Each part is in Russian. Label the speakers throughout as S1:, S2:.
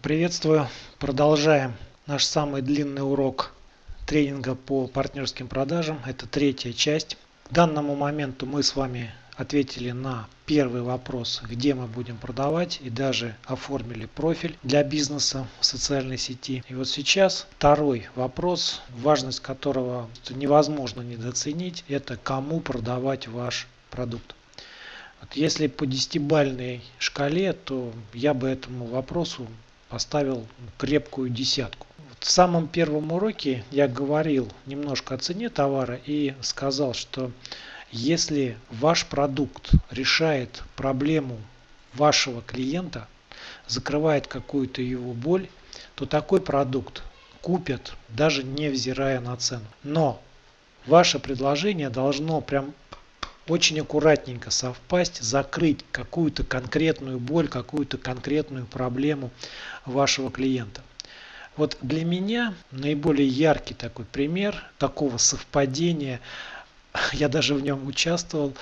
S1: Приветствую! Продолжаем наш самый длинный урок тренинга по партнерским продажам. Это третья часть. К данному моменту мы с вами ответили на первый вопрос, где мы будем продавать и даже оформили профиль для бизнеса в социальной сети. И вот сейчас второй вопрос, важность которого невозможно недооценить, это кому продавать ваш продукт. Если по десятибальной шкале, то я бы этому вопросу поставил крепкую десятку. В самом первом уроке я говорил немножко о цене товара и сказал, что если ваш продукт решает проблему вашего клиента, закрывает какую-то его боль, то такой продукт купят даже невзирая на цену. Но ваше предложение должно прям очень аккуратненько совпасть, закрыть какую-то конкретную боль, какую-то конкретную проблему вашего клиента. Вот для меня наиболее яркий такой пример такого совпадения, я даже в нем участвовал,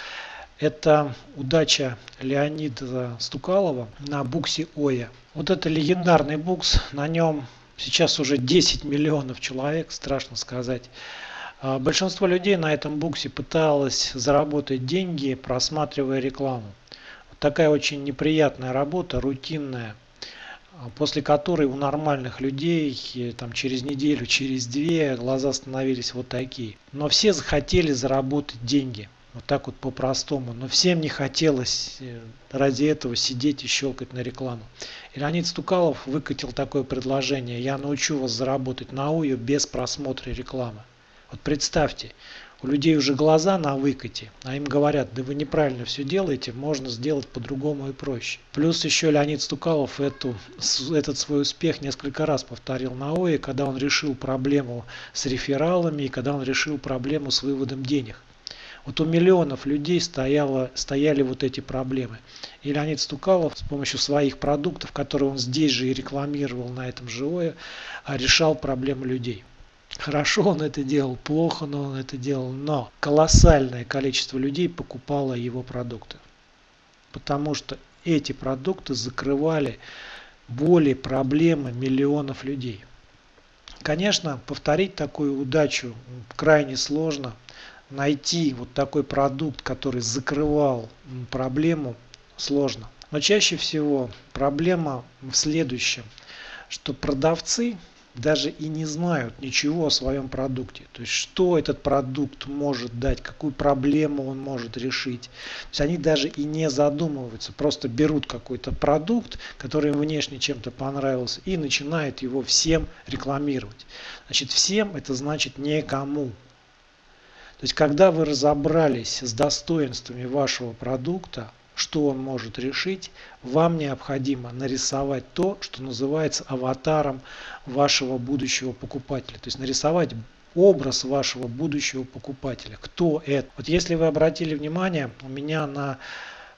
S1: это удача Леонида Стукалова на буксе Оя. Вот это легендарный букс, на нем сейчас уже 10 миллионов человек, страшно сказать. А, большинство людей на этом буксе пыталось заработать деньги, просматривая рекламу. Такая очень неприятная работа, рутинная, а, после которой у нормальных людей там, через неделю, через две глаза становились вот такие. Но все захотели заработать деньги. Вот так вот по-простому. Но всем не хотелось э, ради этого сидеть и щелкать на рекламу. И Леонид Стукалов выкатил такое предложение. Я научу вас заработать на УЮ без просмотра рекламы. Вот представьте, у людей уже глаза на выкате, а им говорят, да вы неправильно все делаете, можно сделать по-другому и проще. Плюс еще Леонид Стукалов эту, этот свой успех несколько раз повторил на ОИ, когда он решил проблему с рефералами и когда он решил проблему с выводом денег. Вот у миллионов людей стояло, стояли вот эти проблемы. И Леонид Стукалов с помощью своих продуктов, которые он здесь же и рекламировал на этом же ОИ, решал проблемы людей. Хорошо он это делал, плохо но он это делал, но колоссальное количество людей покупало его продукты. Потому что эти продукты закрывали боли, проблемы миллионов людей. Конечно, повторить такую удачу крайне сложно. Найти вот такой продукт, который закрывал проблему, сложно. Но чаще всего проблема в следующем, что продавцы даже и не знают ничего о своем продукте. То есть, что этот продукт может дать, какую проблему он может решить. То есть, они даже и не задумываются, просто берут какой-то продукт, который им внешне чем-то понравился, и начинают его всем рекламировать. Значит, всем это значит никому. То есть, когда вы разобрались с достоинствами вашего продукта, что он может решить, вам необходимо нарисовать то, что называется аватаром вашего будущего покупателя. То есть нарисовать образ вашего будущего покупателя. Кто это? Вот если вы обратили внимание, у меня на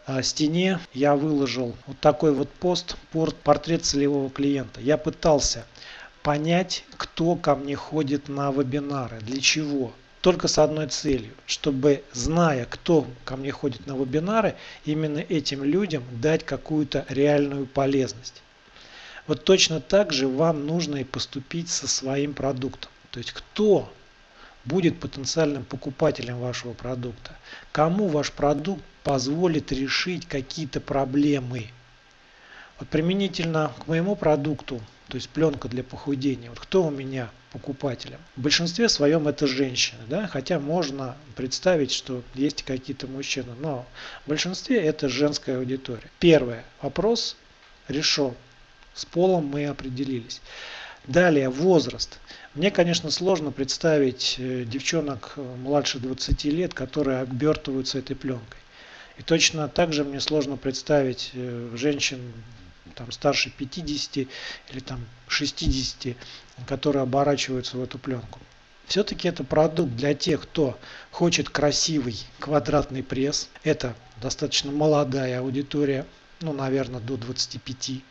S1: а, стене я выложил вот такой вот пост, портрет целевого клиента. Я пытался понять, кто ко мне ходит на вебинары, для чего только с одной целью, чтобы, зная, кто ко мне ходит на вебинары, именно этим людям дать какую-то реальную полезность. Вот точно так же вам нужно и поступить со своим продуктом. То есть кто будет потенциальным покупателем вашего продукта, кому ваш продукт позволит решить какие-то проблемы. Вот применительно к моему продукту, то есть пленка для похудения, вот кто у меня покупателям. В большинстве своем это женщины, да, хотя можно представить, что есть какие-то мужчины, но в большинстве это женская аудитория. Первый вопрос решен. С полом мы определились. Далее возраст. Мне, конечно, сложно представить э, девчонок э, младше 20 лет, которые обертываются этой пленкой. И точно так же мне сложно представить э, женщин там, старше 50 или там 60, которые оборачиваются в эту пленку. Все-таки это продукт для тех, кто хочет красивый квадратный пресс. Это достаточно молодая аудитория, ну, наверное, до 25.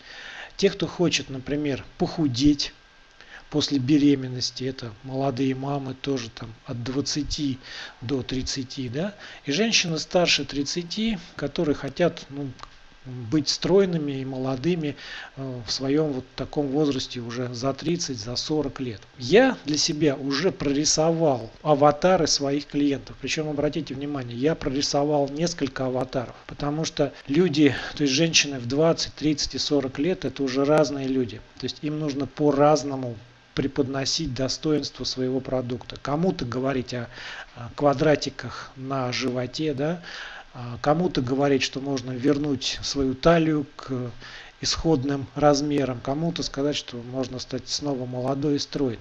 S1: Те, кто хочет, например, похудеть после беременности, это молодые мамы тоже там от 20 до 30, да, и женщины старше 30, которые хотят ну, быть стройными и молодыми э, в своем вот таком возрасте уже за 30, за 40 лет. Я для себя уже прорисовал аватары своих клиентов. Причем, обратите внимание, я прорисовал несколько аватаров, потому что люди, то есть женщины в 20, 30 и 40 лет, это уже разные люди. То есть им нужно по-разному преподносить достоинство своего продукта. Кому-то говорить о квадратиках на животе, да, кому-то говорить, что можно вернуть свою талию к исходным размерам, кому-то сказать, что можно стать снова молодой и стройной.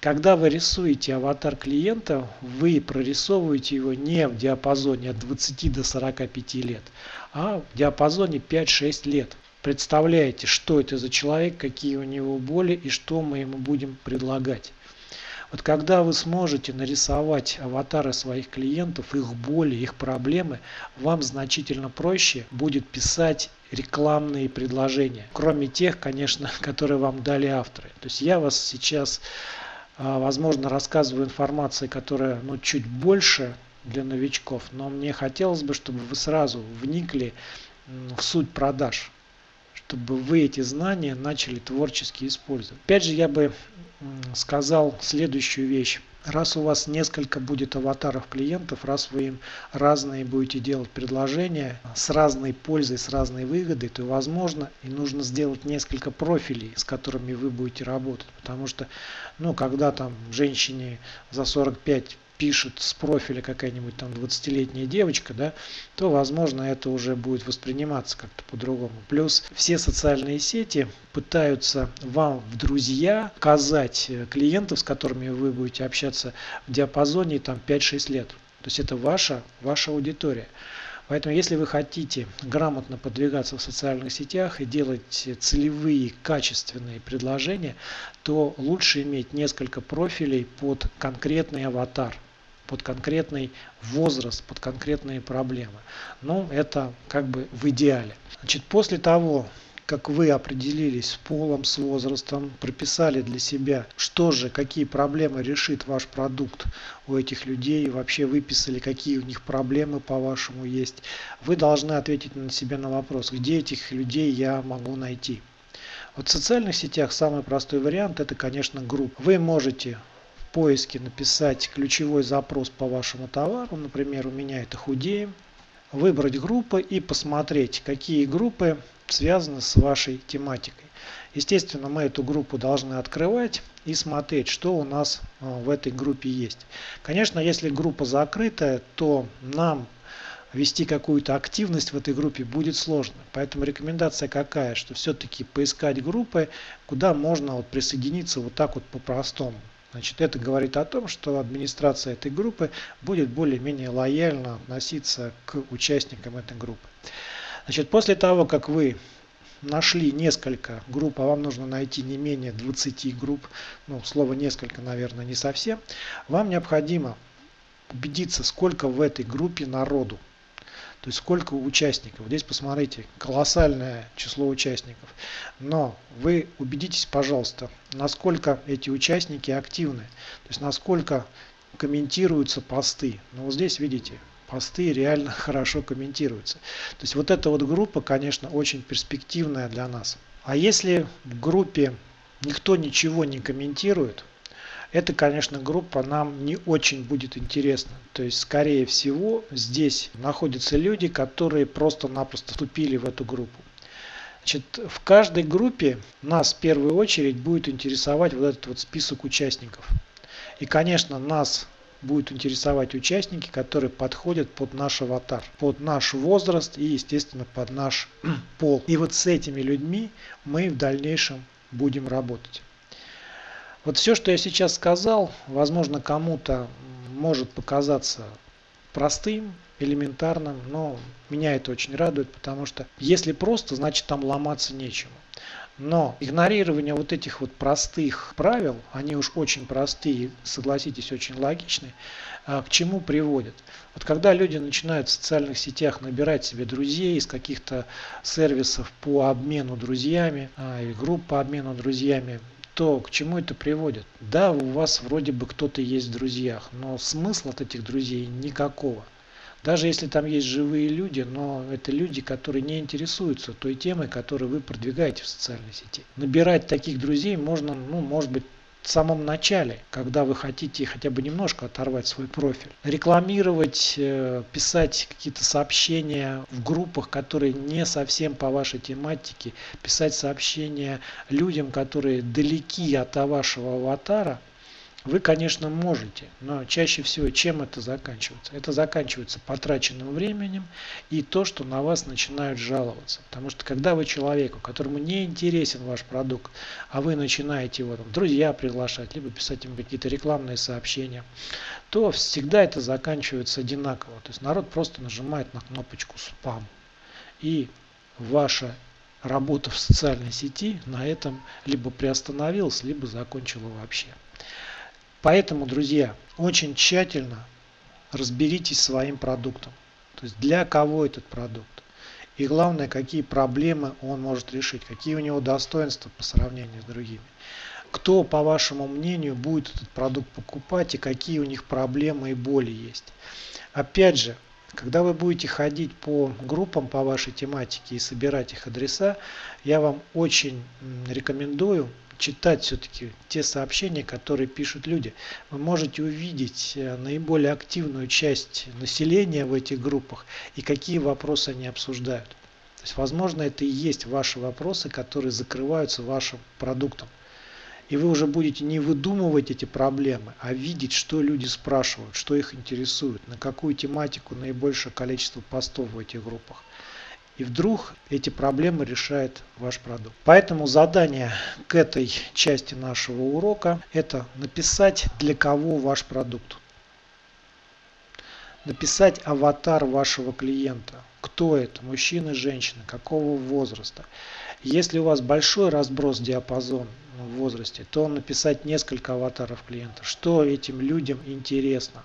S1: Когда вы рисуете аватар клиента, вы прорисовываете его не в диапазоне от 20 до 45 лет, а в диапазоне 5-6 лет. Представляете, что это за человек, какие у него боли и что мы ему будем предлагать. Вот когда вы сможете нарисовать аватары своих клиентов, их боли, их проблемы, вам значительно проще будет писать рекламные предложения. Кроме тех, конечно, которые вам дали авторы. То есть я вас сейчас, а, возможно, рассказываю информации, которая ну, чуть больше для новичков, но мне хотелось бы, чтобы вы сразу вникли в суть продаж чтобы вы эти знания начали творчески использовать. Опять же, я бы сказал следующую вещь. Раз у вас несколько будет аватаров клиентов, раз вы им разные будете делать предложения с разной пользой, с разной выгодой, то возможно и нужно сделать несколько профилей, с которыми вы будете работать. Потому что, ну, когда там женщине за 45 пишет с профиля какая-нибудь там 20-летняя девочка, да, то, возможно, это уже будет восприниматься как-то по-другому. Плюс все социальные сети пытаются вам в друзья казать э, клиентов, с которыми вы будете общаться в диапазоне там 5-6 лет. То есть это ваша, ваша аудитория. Поэтому, если вы хотите грамотно подвигаться в социальных сетях и делать целевые, качественные предложения, то лучше иметь несколько профилей под конкретный аватар под конкретный возраст, под конкретные проблемы. Но это как бы в идеале. Значит, после того, как вы определились с полом, с возрастом, прописали для себя, что же, какие проблемы решит ваш продукт у этих людей, вообще выписали, какие у них проблемы по-вашему есть, вы должны ответить на себя на вопрос, где этих людей я могу найти. Вот в социальных сетях самый простой вариант это, конечно, группа. Вы можете поиске написать ключевой запрос по вашему товару, например, у меня это худеем, выбрать группы и посмотреть, какие группы связаны с вашей тематикой. Естественно, мы эту группу должны открывать и смотреть, что у нас а, в этой группе есть. Конечно, если группа закрытая, то нам вести какую-то активность в этой группе будет сложно. Поэтому рекомендация какая, что все-таки поискать группы, куда можно вот присоединиться вот так вот по-простому. Значит, это говорит о том, что администрация этой группы будет более-менее лояльно относиться к участникам этой группы. Значит, после того, как вы нашли несколько групп, а вам нужно найти не менее 20 групп, ну, слово несколько, наверное, не совсем, вам необходимо убедиться, сколько в этой группе народу. То есть сколько участников. Здесь посмотрите, колоссальное число участников. Но вы убедитесь, пожалуйста, насколько эти участники активны. То есть насколько комментируются посты. Ну вот здесь видите, посты реально хорошо комментируются. То есть вот эта вот группа, конечно, очень перспективная для нас. А если в группе никто ничего не комментирует, эта, конечно, группа нам не очень будет интересна. То есть, скорее всего, здесь находятся люди, которые просто-напросто вступили в эту группу. Значит, в каждой группе нас в первую очередь будет интересовать вот этот вот список участников. И, конечно, нас будут интересовать участники, которые подходят под наш аватар, под наш возраст и, естественно, под наш пол. И вот с этими людьми мы в дальнейшем будем работать. Вот все, что я сейчас сказал, возможно, кому-то может показаться простым, элементарным, но меня это очень радует, потому что если просто, значит там ломаться нечему. Но игнорирование вот этих вот простых правил, они уж очень простые, согласитесь, очень логичные, а, к чему приводят? Вот когда люди начинают в социальных сетях набирать себе друзей из каких-то сервисов по обмену друзьями, а, или групп по обмену друзьями, то к чему это приводит? Да, у вас вроде бы кто-то есть в друзьях, но смысла от этих друзей никакого. Даже если там есть живые люди, но это люди, которые не интересуются той темой, которую вы продвигаете в социальной сети. Набирать таких друзей можно, ну, может быть, в самом начале, когда вы хотите хотя бы немножко оторвать свой профиль. Рекламировать, э, писать какие-то сообщения в группах, которые не совсем по вашей тематике, писать сообщения людям, которые далеки от вашего аватара – вы, конечно, можете, но чаще всего чем это заканчивается? Это заканчивается потраченным временем и то, что на вас начинают жаловаться. Потому что когда вы человеку, которому не интересен ваш продукт, а вы начинаете его там, друзья приглашать, либо писать им какие-то рекламные сообщения, то всегда это заканчивается одинаково. То есть народ просто нажимает на кнопочку спам. И ваша работа в социальной сети на этом либо приостановилась, либо закончила вообще. Поэтому, друзья, очень тщательно разберитесь своим продуктом. То есть для кого этот продукт. И главное, какие проблемы он может решить, какие у него достоинства по сравнению с другими. Кто, по вашему мнению, будет этот продукт покупать и какие у них проблемы и боли есть. Опять же, когда вы будете ходить по группам по вашей тематике и собирать их адреса, я вам очень рекомендую читать все-таки те сообщения, которые пишут люди. Вы можете увидеть э, наиболее активную часть населения в этих группах и какие вопросы они обсуждают. То есть, возможно, это и есть ваши вопросы, которые закрываются вашим продуктом. И вы уже будете не выдумывать эти проблемы, а видеть, что люди спрашивают, что их интересует, на какую тематику наибольшее количество постов в этих группах. И вдруг эти проблемы решает ваш продукт. Поэтому задание к этой части нашего урока это написать для кого ваш продукт. Написать аватар вашего клиента. Кто это? Мужчина, женщина, какого возраста. Если у вас большой разброс диапазон в возрасте, то написать несколько аватаров клиента. Что этим людям интересно?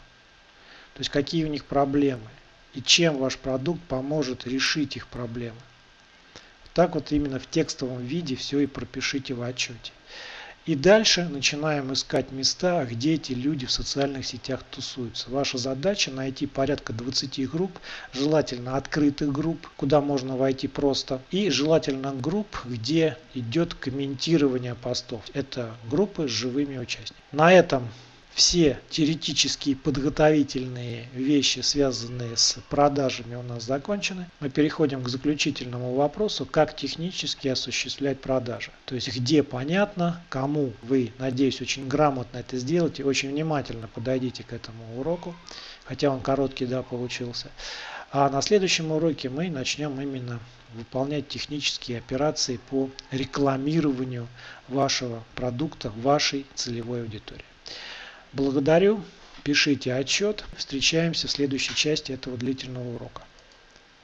S1: То есть какие у них проблемы и чем ваш продукт поможет решить их проблемы. Так вот именно в текстовом виде все и пропишите в отчете. И дальше начинаем искать места, где эти люди в социальных сетях тусуются. Ваша задача найти порядка 20 групп, желательно открытых групп, куда можно войти просто, и желательно групп, где идет комментирование постов. Это группы с живыми участниками. На этом все теоретические подготовительные вещи, связанные с продажами у нас закончены. Мы переходим к заключительному вопросу, как технически осуществлять продажи. То есть где понятно, кому вы, надеюсь, очень грамотно это сделаете, очень внимательно подойдите к этому уроку, хотя он короткий, да, получился. А на следующем уроке мы начнем именно выполнять технические операции по рекламированию вашего продукта вашей целевой аудитории. Благодарю. Пишите отчет. Встречаемся в следующей части этого длительного урока.